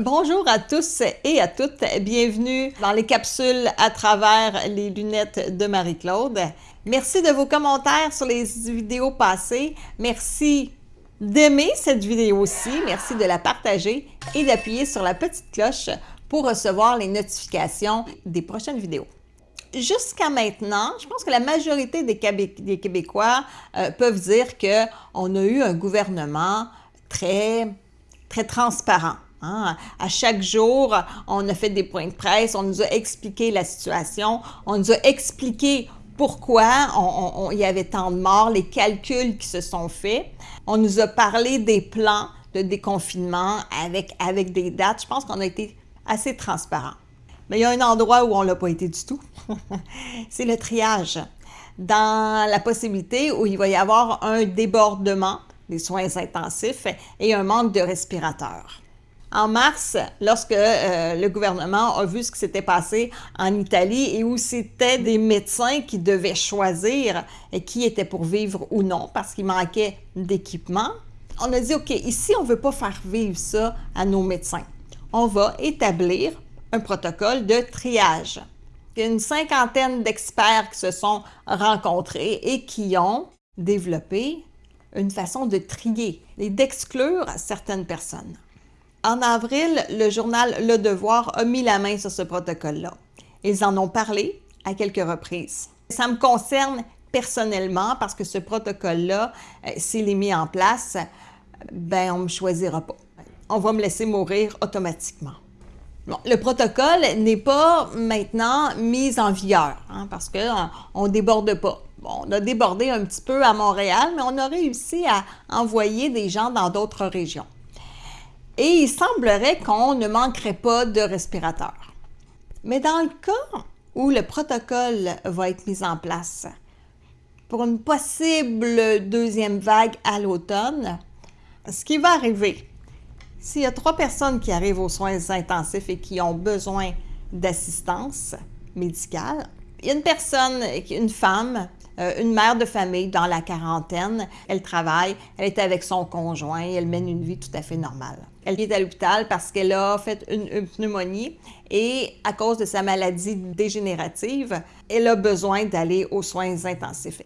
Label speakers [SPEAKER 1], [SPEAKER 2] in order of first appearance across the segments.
[SPEAKER 1] Bonjour à tous et à toutes, bienvenue dans les capsules à travers les lunettes de Marie-Claude. Merci de vos commentaires sur les vidéos passées. Merci d'aimer cette vidéo aussi, merci de la partager et d'appuyer sur la petite cloche pour recevoir les notifications des prochaines vidéos. Jusqu'à maintenant, je pense que la majorité des, Québécois euh, peuvent dire qu'on a eu un gouvernement très, très transparent. Hein. À chaque jour, on a fait des points de presse, on nous a expliqué la situation, on nous a expliqué pourquoi il y avait tant de morts, les calculs qui se sont faits. On nous a parlé des plans de déconfinement avec, avec des dates. Je pense qu'on a été assez transparent. Mais il y a un endroit où on ne l'a pas été du tout. C'est le triage. Dans la possibilité où il va y avoir un débordement des soins intensifs et un manque de respirateurs. En mars, lorsque euh, le gouvernement a vu ce qui s'était passé en Italie et où c'était des médecins qui devaient choisir qui était pour vivre ou non parce qu'il manquait d'équipement, on a dit, OK, ici, on ne veut pas faire vivre ça à nos médecins. On va établir un protocole de triage. Il y a une cinquantaine d'experts qui se sont rencontrés et qui ont développé une façon de trier et d'exclure certaines personnes. En avril, le journal Le Devoir a mis la main sur ce protocole-là. Ils en ont parlé à quelques reprises. Ça me concerne personnellement parce que ce protocole-là, euh, s'il est mis en place, ben on me choisira pas. On va me laisser mourir automatiquement. le protocole n'est pas maintenant mis en vigueur hein, parce qu'on ne déborde pas. on a débordé un petit peu à Montréal, mais on a réussi à envoyer des gens dans d'autres régions. Et il semblerait qu'on ne manquerait pas de respirateurs. Mais dans le cas où le protocole va être mis en place pour une possible deuxième vague à l'automne, ce qui va arriver, s'il y a trois personnes qui arrivent aux soins intensifs et qui ont besoin d'assistance médicale, il y a une personne, une femme, euh, une mère de famille dans la quarantaine, elle travaille, elle est avec son conjoint, elle mène une vie tout à fait normale. Elle est à l'hôpital parce qu'elle a fait une, pneumonie et à cause de sa maladie dégénérative, elle a besoin d'aller aux soins intensifs.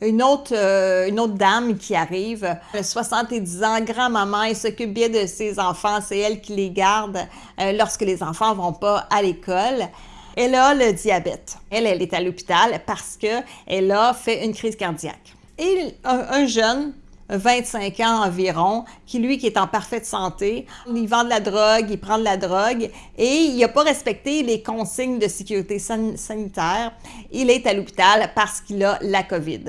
[SPEAKER 1] Une autre, euh, une autre dame qui arrive, elle a 70 ans, grand-maman, elle s'occupe bien de ses enfants, c'est elle qui les garde euh, lorsque les enfants vont pas à l'école. Elle a le diabète. Elle, elle est à l'hôpital parce qu'elle a fait une crise cardiaque. Et un, jeune 25 ans environ, qui lui, qui est en parfaite santé, il vend de la drogue, il prend de la drogue et il n'a pas respecté les consignes de sécurité sanitaire. Il est à l'hôpital parce qu'il a la COVID.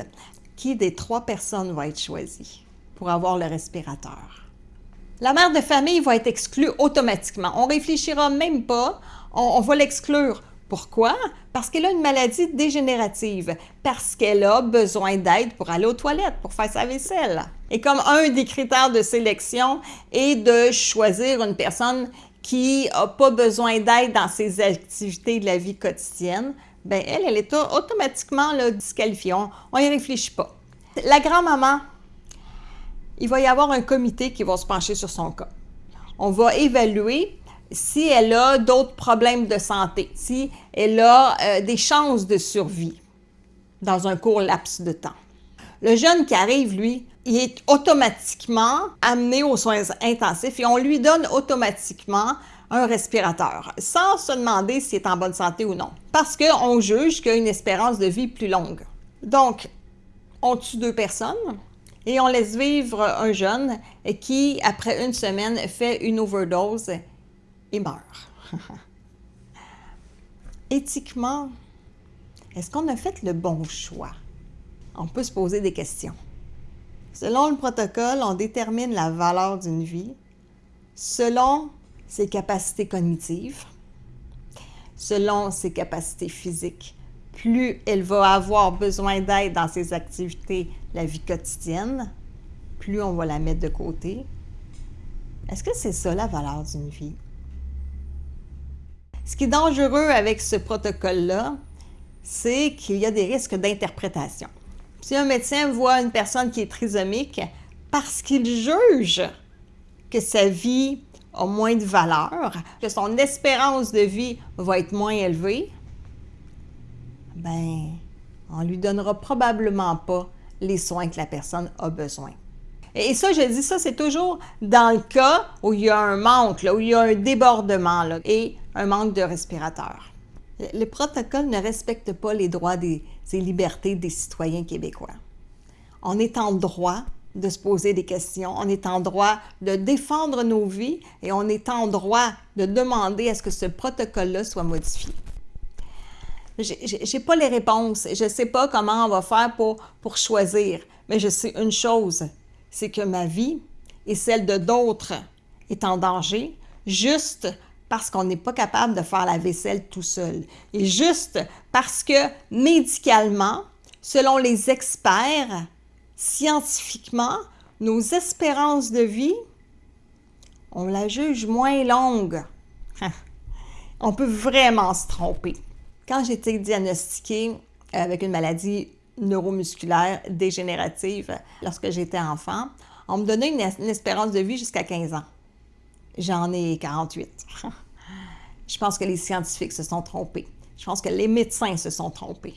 [SPEAKER 1] Qui des trois personnes va être choisi pour avoir le respirateur? La mère de famille va être exclue automatiquement. On ne réfléchira même pas, on va l'exclure. Pourquoi? Parce qu'elle a une maladie dégénérative, parce qu'elle a besoin d'aide pour aller aux toilettes, pour faire sa vaisselle. Et comme un des critères de sélection est de choisir une personne qui n'a pas besoin d'aide dans ses activités de la vie quotidienne, ben elle, elle est automatiquement là, disqualifiée. On n'y réfléchit pas. La grand-maman, il va y avoir un comité qui va se pencher sur son cas. On va évaluer si elle a d'autres problèmes de santé, si elle a euh, des chances de survie dans un court laps de temps. Le jeune qui arrive, lui, il est automatiquement amené aux soins intensifs et on lui donne automatiquement un respirateur, sans se demander s'il est en bonne santé ou non, parce qu'on juge qu'il a une espérance de vie plus longue. Donc, on tue deux personnes et on laisse vivre un jeune qui, après une semaine, fait une overdose meurt. Éthiquement, est-ce qu'on a fait le bon choix? On peut se poser des questions. Selon le protocole, on détermine la valeur d'une vie selon ses capacités cognitives, selon ses capacités physiques. Plus elle va avoir besoin d'aide dans ses activités, la vie quotidienne, plus on va la mettre de côté. Est-ce que c'est ça la valeur d'une vie? Ce qui est dangereux avec ce protocole-là, c'est qu'il y a des risques d'interprétation. Si un médecin voit une personne qui est trisomique, parce qu'il juge que sa vie a moins de valeur, que son espérance de vie va être moins élevée, ben, on lui donnera probablement pas les soins que la personne a besoin. Et ça, je dis ça, c'est toujours dans le cas où il y a un manque, là, où il y a un débordement là, un manque de respirateurs. Le protocole ne respecte pas les droits et libertés des citoyens québécois. On est en droit de se poser des questions, on est en droit de défendre nos vies et on est en droit de demander à ce que ce protocole-là soit modifié. Je n'ai pas les réponses, je sais pas comment on va faire pour, pour choisir, mais je sais une chose, c'est que ma vie et celle de d'autres est en danger juste parce qu'on n'est pas capable de faire la vaisselle tout seul. Et juste parce que médicalement, selon les experts, scientifiquement, nos espérances de vie, on la juge moins longue. on peut vraiment se tromper. Quand j'ai été diagnostiquée avec une maladie neuromusculaire dégénérative lorsque j'étais enfant, on me donnait une, espérance de vie jusqu'à 15 ans. J'en ai 48. Je pense que les scientifiques se sont trompés. Je pense que les médecins se sont trompés.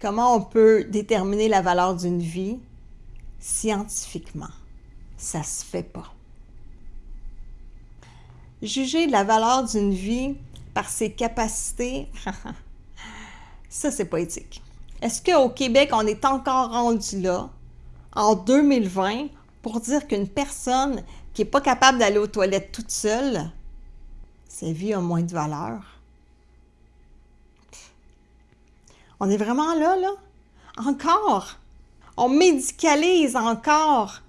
[SPEAKER 1] Comment on peut déterminer la valeur d'une vie? Scientifiquement? Ça se fait pas. Juger la valeur d'une vie par ses capacités, ça, c'est pas éthique. Est-ce qu'au Québec, on est encore rendu là, en 2020, pour dire qu'une personne qui n'est pas capable d'aller aux toilettes toute seule, sa vie a moins de valeur? On est vraiment là, là? Encore? On médicalise encore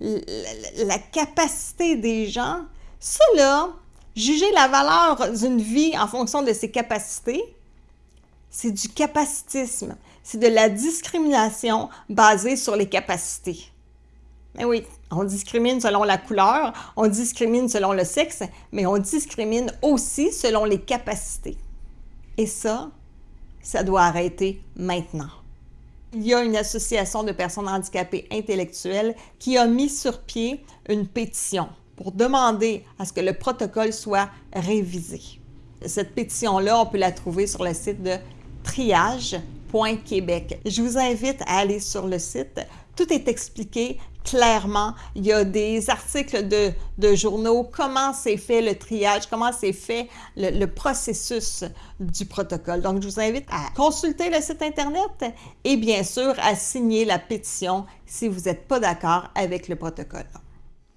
[SPEAKER 1] la capacité des gens. Ça, là, juger la valeur d'une vie en fonction de ses capacités, c'est du capacitisme. C'est de la discrimination basée sur les capacités. Mais oui, on discrimine selon la couleur, on discrimine selon le sexe, mais on discrimine aussi selon les capacités. Et ça, ça doit arrêter maintenant. Il y a une association de personnes handicapées intellectuelles qui a mis sur pied une pétition pour demander à ce que le protocole soit révisé. Cette pétition-là, on peut la trouver sur le site de triage.québec. Je vous invite à aller sur le site. Tout est expliqué clairement. Il y a des articles de, de journaux, comment c'est fait le triage, comment c'est fait le, le, processus du protocole. Donc, je vous invite à consulter le site Internet et bien sûr à signer la pétition si vous n'êtes pas d'accord avec le protocole.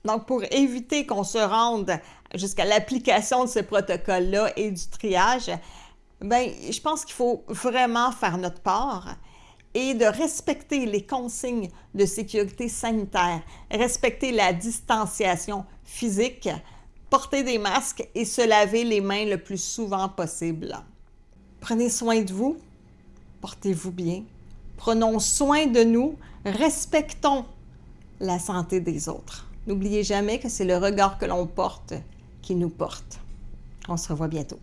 [SPEAKER 1] Donc, pour éviter qu'on se rende jusqu'à l'application de ce protocole-là et du triage, Bien, je pense qu'il faut vraiment faire notre part et de respecter les consignes de sécurité sanitaire, respecter la distanciation physique, porter des masques et se laver les mains le plus souvent possible. Prenez soin de vous, portez-vous bien, prenons soin de nous, respectons la santé des autres. N'oubliez jamais que c'est le regard que l'on porte qui nous porte. On se revoit bientôt.